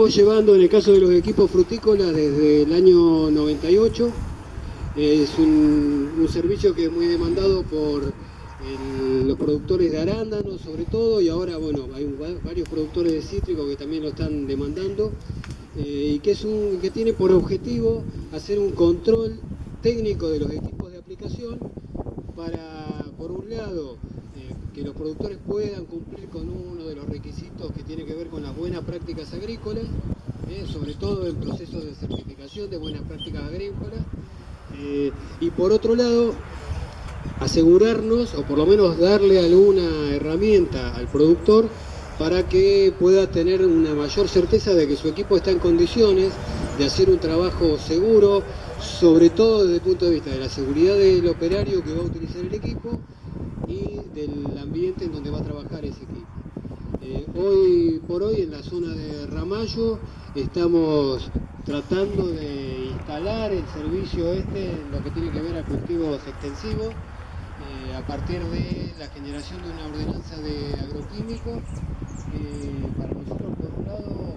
venimos llevando en el caso de los equipos frutícolas desde el año 98. Es un, servicio que es muy demandado por los productores de arándanos sobre todo y ahora bueno hay varios productores de cítricos que también lo están demandando eh, y que, es un, que tiene por objetivo hacer un control técnico de los equipos de aplicación para, por un lado, eh, que los productores puedan cumplir con uno de los requisitos que tiene que ver con las buenas prácticas agrícolas, eh, sobre todo en procesos de certificación de buenas prácticas agrícolas, eh, y por otro lado, asegurarnos, o por lo menos darle alguna herramienta al productor para que pueda tener una mayor certeza de que su equipo está en condiciones de hacer un trabajo seguro, sobre todo desde el punto de vista de la seguridad del operario que va a utilizar el equipo y del ambiente en donde va a trabajar ese equipo. Eh, hoy por hoy en la zona de Ramallo estamos tratando de instalar el servicio este en lo que tiene que ver a cultivos extensivos eh, a partir de la generación de una ordenanza de agroquímicos que para nosotros por un lado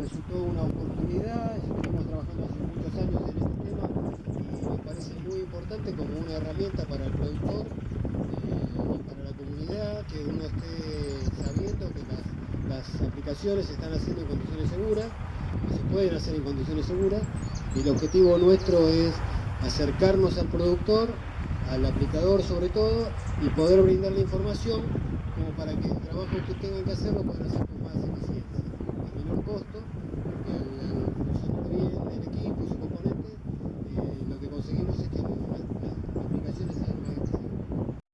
resultó una oportunidad, venimos trabajando hace muchos años en este tema y me parece muy como una herramienta para el productor eh, y para la comunidad que uno esté sabiendo que las, las aplicaciones se están haciendo en condiciones seguras, que se pueden hacer en condiciones seguras y el objetivo nuestro es acercarnos al productor, al aplicador sobre todo, y poder brindarle información como para que el trabajo que tengan que hacer lo puedan hacer con más eficiencia, a menor costo,